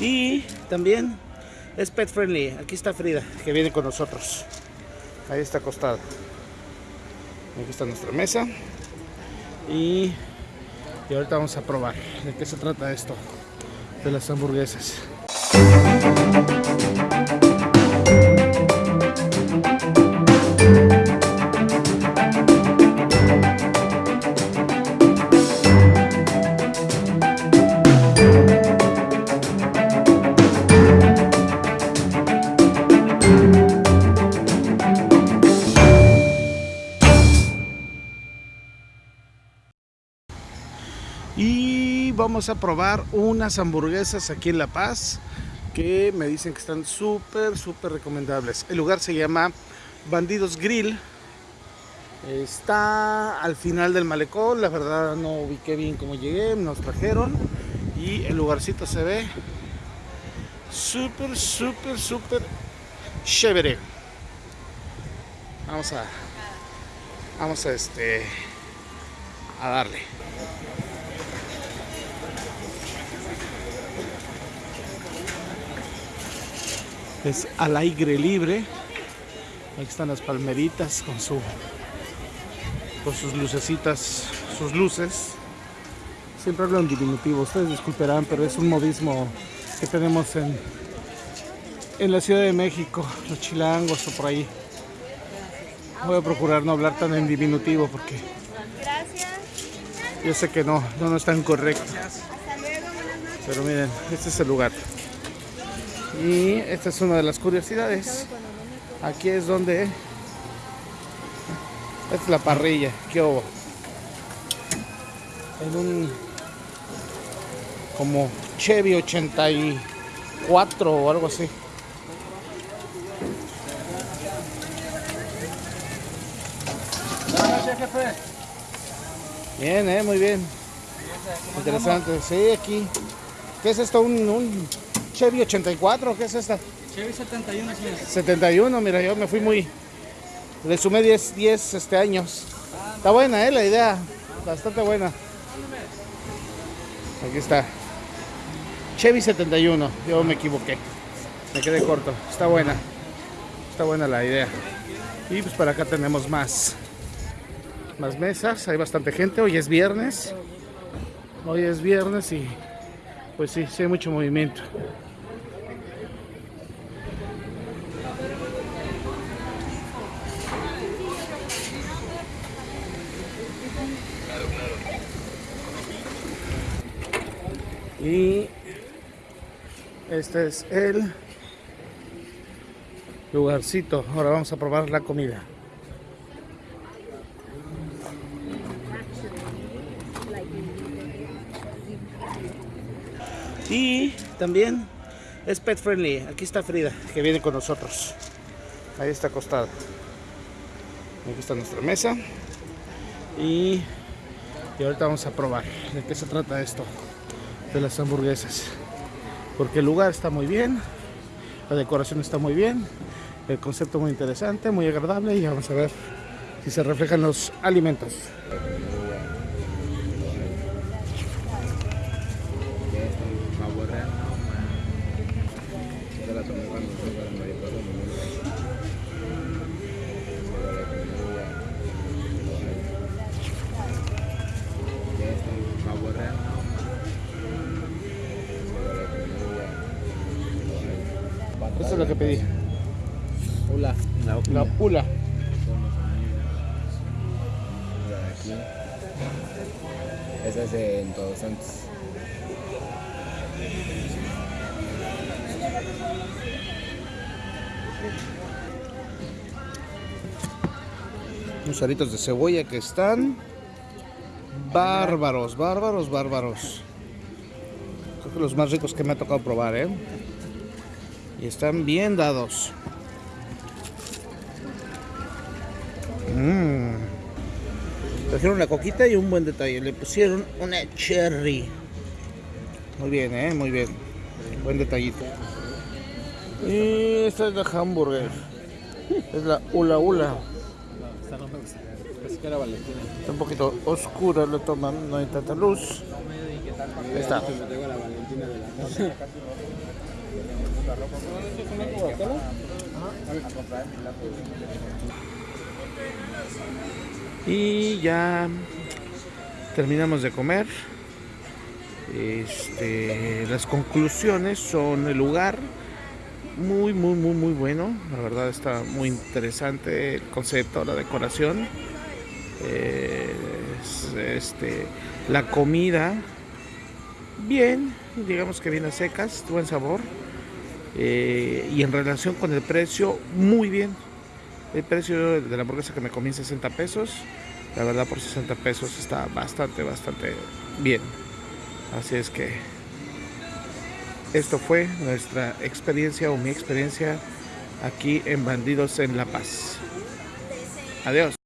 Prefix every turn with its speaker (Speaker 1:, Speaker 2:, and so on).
Speaker 1: Y también es pet friendly. Aquí está Frida, que viene con nosotros. Ahí está acostada. Aquí está nuestra mesa. Y, y ahorita vamos a probar de qué se trata esto de las hamburguesas. Vamos a probar unas hamburguesas aquí en La Paz que me dicen que están súper, súper recomendables. El lugar se llama Bandidos Grill. Está al final del malecón, la verdad no ubiqué bien cómo llegué, nos trajeron y el lugarcito se ve súper, súper, súper chévere. Vamos a, vamos a este, a darle. Es al aire libre. Aquí están las palmeritas con su con sus lucecitas, sus luces. Siempre hablo en diminutivo, ustedes disculparán, pero es un modismo que tenemos en en la Ciudad de México, los chilangos o por ahí. Voy a procurar no hablar tan en diminutivo porque yo sé que no, no, no es tan correcto. Pero miren, este es el lugar. Y esta es una de las curiosidades. Aquí es donde... Esta es la parrilla, que hubo. En un... Como Chevy 84 o algo así. Bien, eh, muy bien. Interesante. Sí, aquí. ¿Qué es esto? Un, un Chevy 84, ¿qué es esta?
Speaker 2: Chevy 71, señor.
Speaker 1: 71, mira, yo me fui muy... Le sumé 10, 10 este, años. Está buena, ¿eh? La idea. Bastante buena. Aquí está. Chevy 71. Yo me equivoqué. Me quedé corto. Está buena. Está buena la idea. Y pues para acá tenemos más. Más mesas. Hay bastante gente. Hoy es viernes. Hoy es viernes y pues sí, sí hay mucho movimiento. Y este es el lugarcito. Ahora vamos a probar la comida. Y también es pet friendly. Aquí está Frida, que viene con nosotros. Ahí está acostada. Aquí está nuestra mesa. Y, y ahorita vamos a probar de qué se trata esto de las hamburguesas. Porque el lugar está muy bien, la decoración está muy bien, el concepto muy interesante, muy agradable y vamos a ver si se reflejan los alimentos. Eso es lo que pedí.
Speaker 2: Hola. La,
Speaker 1: La pula.
Speaker 2: Esa es en Todos Santos.
Speaker 1: Unos aritos de cebolla que están bárbaros, bárbaros, bárbaros. Creo que los más ricos que me ha tocado probar, ¿eh? Y están bien dados. Mmm. Trajeron una coquita y un buen detalle. Le pusieron una cherry. Muy bien, ¿eh? Muy bien. Buen detallito. Y esta es la hamburger. Es la ula ula.
Speaker 2: Está
Speaker 1: un poquito oscura la toma, no hay tanta luz. Ahí está. Y ya terminamos de comer. Este, las conclusiones son el lugar muy, muy, muy, muy bueno. La verdad está muy interesante el concepto, la decoración. Eh, es, este, la comida, bien, digamos que bien a secas, buen sabor. Eh, y en relación con el precio, muy bien. El precio de la hamburguesa que me comí 60 pesos. La verdad por 60 pesos está bastante, bastante bien. Así es que esto fue nuestra experiencia o mi experiencia aquí en Bandidos en La Paz. Adiós.